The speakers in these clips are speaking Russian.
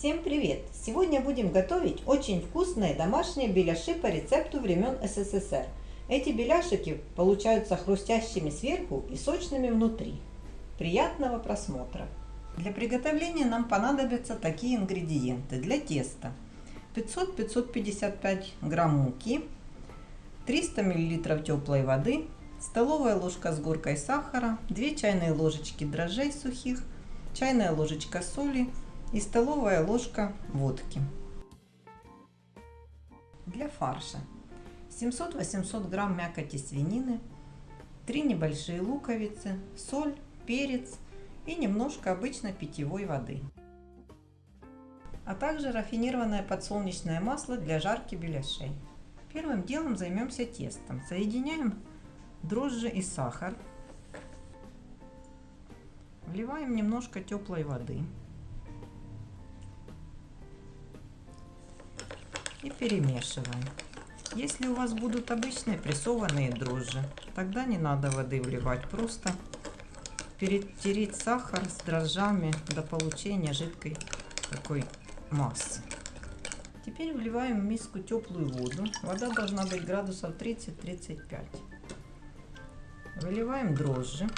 Всем привет! Сегодня будем готовить очень вкусные домашние беляши по рецепту времен СССР. Эти беляшики получаются хрустящими сверху и сочными внутри. Приятного просмотра! Для приготовления нам понадобятся такие ингредиенты для теста. 500-555 грамм муки, 300 мл теплой воды, столовая ложка с горкой сахара, 2 чайные ложечки дрожжей сухих, чайная ложечка соли и столовая ложка водки. Для фарша 700-800 грамм мякоти свинины, 3 небольшие луковицы, соль, перец и немножко обычной питьевой воды. А также рафинированное подсолнечное масло для жарки беляшей. Первым делом займемся тестом. Соединяем дрожжи и сахар. Вливаем немножко теплой воды. И перемешиваем. Если у вас будут обычные прессованные дрожжи, тогда не надо воды вливать, просто перетереть сахар с дрожжами до получения жидкой такой массы. Теперь вливаем в миску теплую воду. Вода должна быть градусов 30-35. Выливаем дрожжи.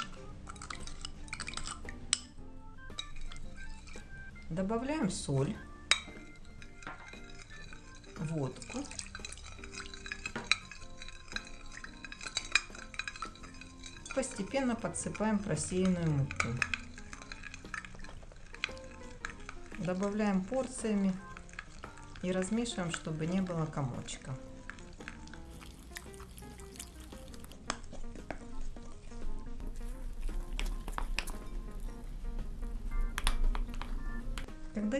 Добавляем соль, водку. Постепенно подсыпаем просеянную муку. Добавляем порциями и размешиваем, чтобы не было комочка.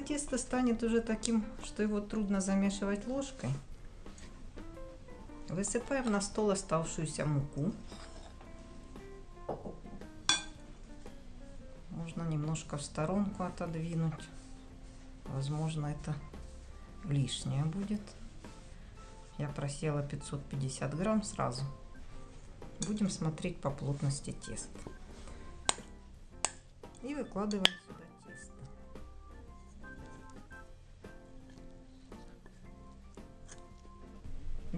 Тесто станет уже таким, что его трудно замешивать ложкой, высыпаем на стол оставшуюся муку. Можно немножко в сторонку отодвинуть. Возможно, это лишнее будет. Я просела 550 грамм сразу. Будем смотреть по плотности теста. И выкладываем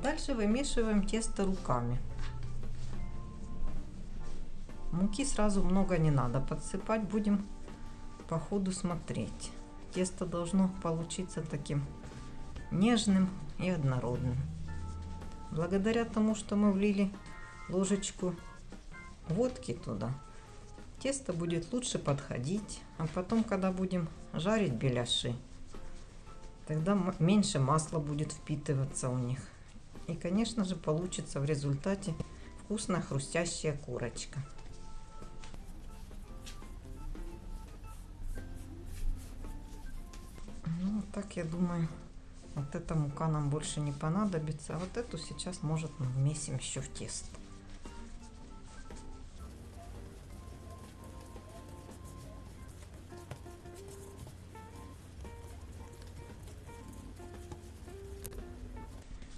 Дальше вымешиваем тесто руками. Муки сразу много не надо подсыпать, будем по ходу смотреть. Тесто должно получиться таким нежным и однородным. Благодаря тому, что мы влили ложечку водки туда, тесто будет лучше подходить. А потом, когда будем жарить беляши, тогда меньше масла будет впитываться у них. И, конечно же, получится в результате вкусная хрустящая курочка. Ну, так я думаю, вот эта мука нам больше не понадобится. А вот эту сейчас, может, мы вмесим еще в тесто.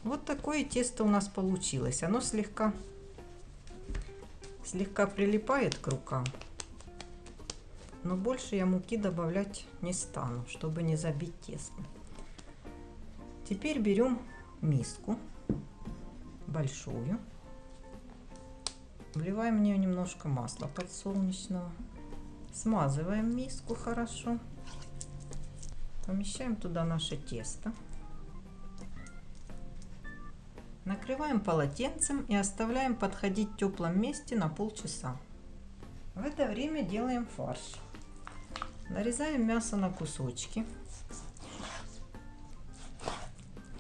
Вот такое тесто у нас получилось. Оно слегка, слегка прилипает к рукам. Но больше я муки добавлять не стану, чтобы не забить тесто. Теперь берем миску большую. Вливаем в нее немножко масла подсолнечного. Смазываем миску хорошо. Помещаем туда наше тесто. Накрываем полотенцем и оставляем подходить в теплом месте на полчаса. В это время делаем фарш. Нарезаем мясо на кусочки.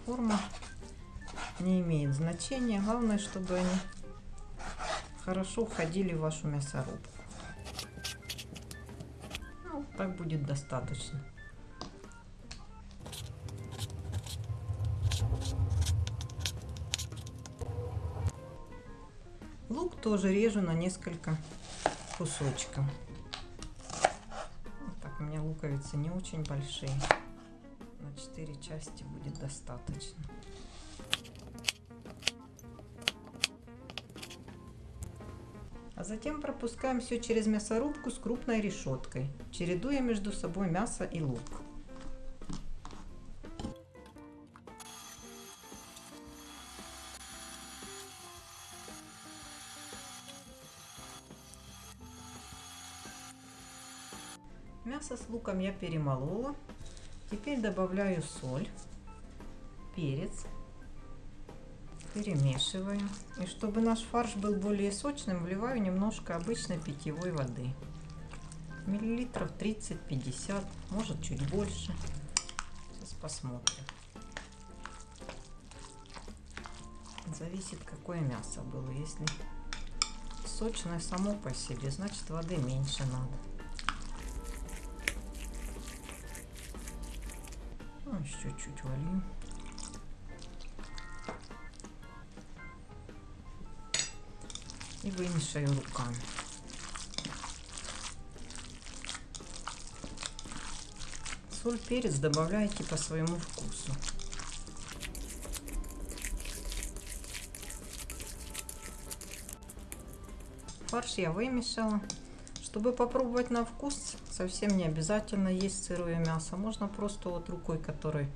Форма не имеет значения. Главное, чтобы они хорошо входили в вашу мясорубку. Ну, так будет достаточно. Тоже режу на несколько кусочков. Вот так, у меня луковицы не очень большие. На 4 части будет достаточно. А затем пропускаем все через мясорубку с крупной решеткой, чередуя между собой мясо и лук. Мясо с луком я перемолола. Теперь добавляю соль, перец, перемешиваю. И чтобы наш фарш был более сочным, вливаю немножко обычной питьевой воды. Миллилитров 30-50, может чуть больше. Сейчас посмотрим. Зависит, какое мясо было. Если сочное само по себе, значит воды меньше надо. Ну, еще чуть волью. И вымешаю руками. Соль, перец добавляйте по своему вкусу. Фарш я вымешала. Чтобы попробовать на вкус, совсем не обязательно есть сырое мясо. Можно просто вот рукой, которой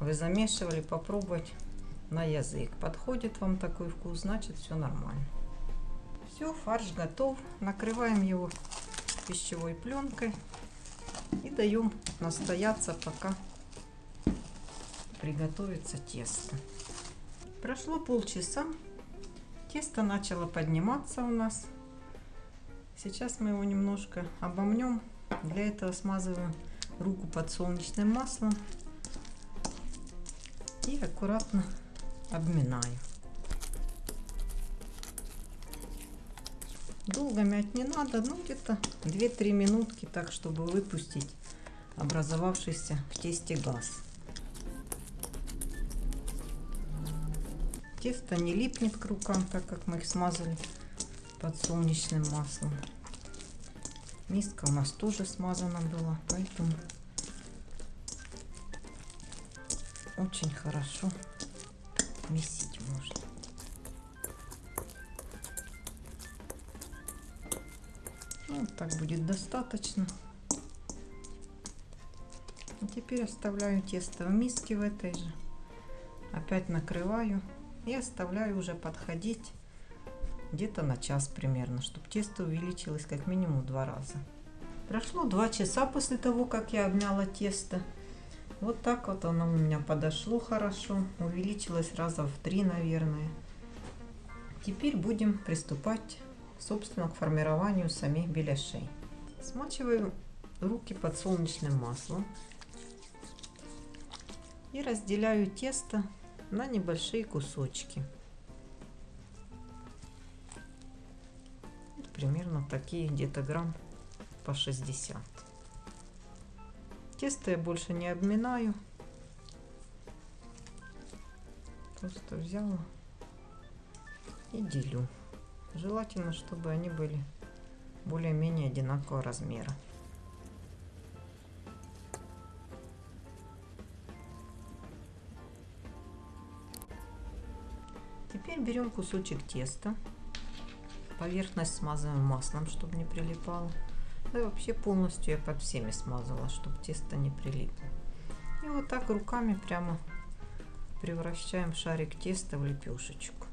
вы замешивали, попробовать на язык. Подходит вам такой вкус, значит все нормально. Все, фарш готов. Накрываем его пищевой пленкой и даем настояться, пока приготовится тесто. Прошло полчаса. Тесто начало подниматься у нас. Сейчас мы его немножко обомнем. Для этого смазываем руку подсолнечным маслом и аккуратно обминаю. Долго мять не надо, ну где-то 2-3 минутки, так чтобы выпустить образовавшийся в тесте газ. Тесто не липнет к рукам, так как мы их смазали подсолнечным маслом. Миска у нас тоже смазана была, поэтому очень хорошо месить можно. Ну, так будет достаточно. И теперь оставляю тесто в миске в этой же. Опять накрываю и оставляю уже подходить где-то на час примерно, чтобы тесто увеличилось как минимум два раза. Прошло два часа после того, как я обняла тесто. Вот так вот оно у меня подошло хорошо, увеличилось раза в три, наверное. Теперь будем приступать, собственно, к формированию самих беляшей. Смачиваю руки подсолнечным маслом и разделяю тесто на небольшие кусочки. Примерно такие где-то грамм по 60 тесто я больше не обминаю. Просто взяла и делю. Желательно чтобы они были более-менее одинакового размера. Теперь берем кусочек теста, поверхность смазываем маслом, чтобы не прилипало. Да и вообще полностью я под всеми смазала, чтобы тесто не прилипло. И вот так руками прямо превращаем шарик теста в лепешечку.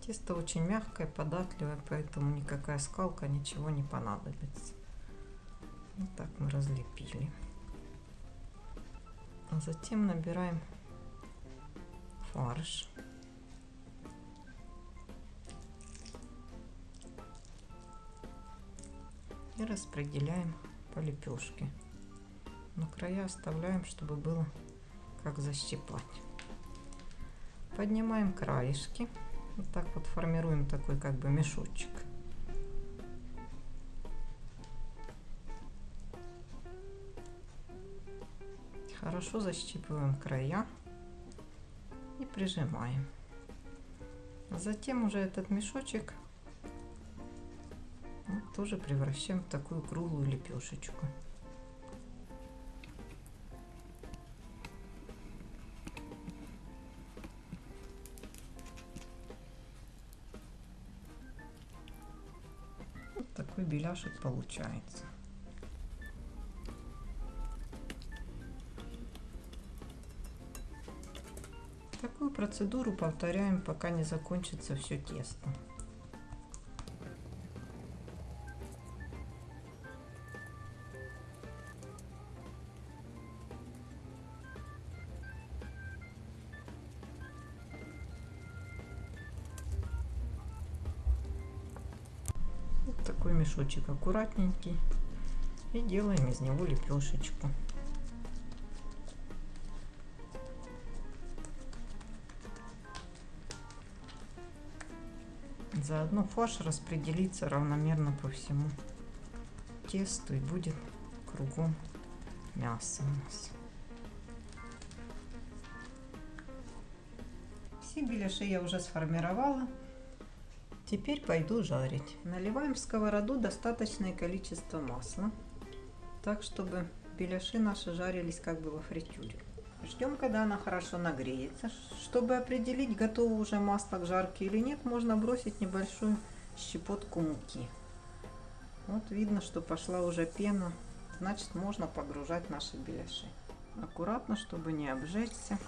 Тесто очень мягкое, податливое, поэтому никакая скалка, ничего не понадобится. Вот так мы разлепили. А затем набираем фарш. И распределяем по лепешке. Но края оставляем, чтобы было как защипать. Поднимаем краешки. Вот так вот формируем такой как бы мешочек. Хорошо защипываем края и прижимаем. Затем уже этот мешочек тоже превращаем в такую круглую лепешечку. Вот такой беляшек получается. Такую процедуру повторяем, пока не закончится все тесто. Мешочек аккуратненький и делаем из него лепешечку. Заодно фарш распределится равномерно по всему тесту и будет кругом мясо у нас. Все беляши я уже сформировала. Теперь пойду жарить. Наливаем в сковороду достаточное количество масла, так чтобы беляши наши жарились как бы во фритюре. Ждем, когда она хорошо нагреется. Чтобы определить, готово уже масло к жарке или нет, можно бросить небольшую щепотку муки. Вот видно, что пошла уже пена, значит можно погружать наши беляши. Аккуратно, чтобы не обжечься.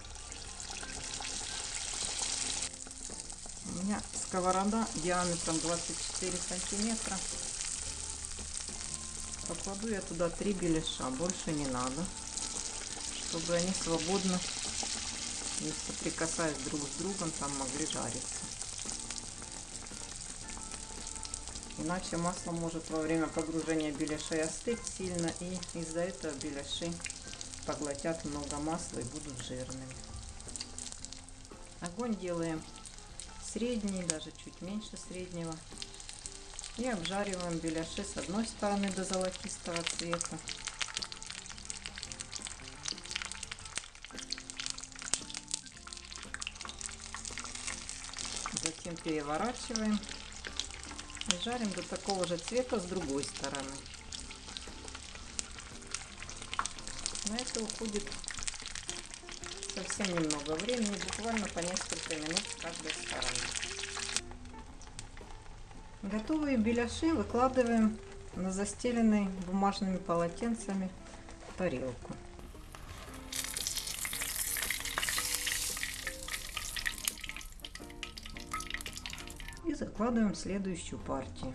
У меня сковорода диаметром 24 сантиметра. Покладу я туда три беляша, больше не надо, чтобы они свободно, не соприкасаясь друг с другом, там могли жариться. Иначе масло может во время погружения беляшей остыть сильно, и из-за этого беляши поглотят много масла и будут жирными. Огонь делаем средний, даже чуть меньше среднего. И обжариваем беляши с одной стороны до золотистого цвета. Затем переворачиваем и жарим до такого же цвета с другой стороны. На это уходит совсем немного времени, буквально по несколько минут с каждой стороны. Готовые беляши выкладываем на застеленный бумажными полотенцами тарелку. И закладываем следующую партию.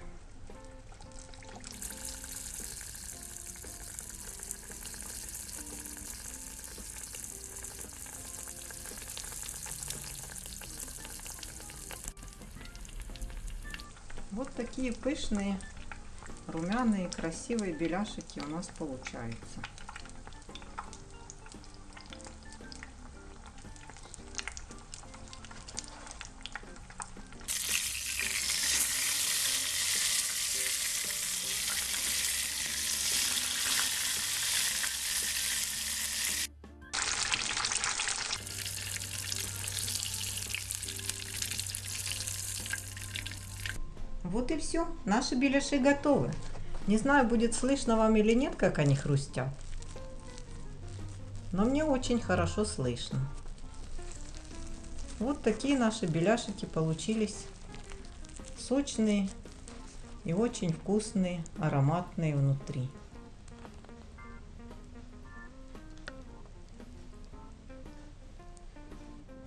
Вот такие пышные, румяные, красивые беляшики у нас получаются. Вот и все. Наши беляши готовы. Не знаю, будет слышно вам или нет, как они хрустят. Но мне очень хорошо слышно. Вот такие наши беляшики получились. Сочные и очень вкусные, ароматные внутри.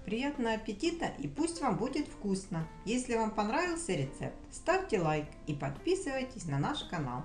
Приятного аппетита и пусть вам будет вкусно! Если вам понравился рецепт, ставьте лайк и подписывайтесь на наш канал.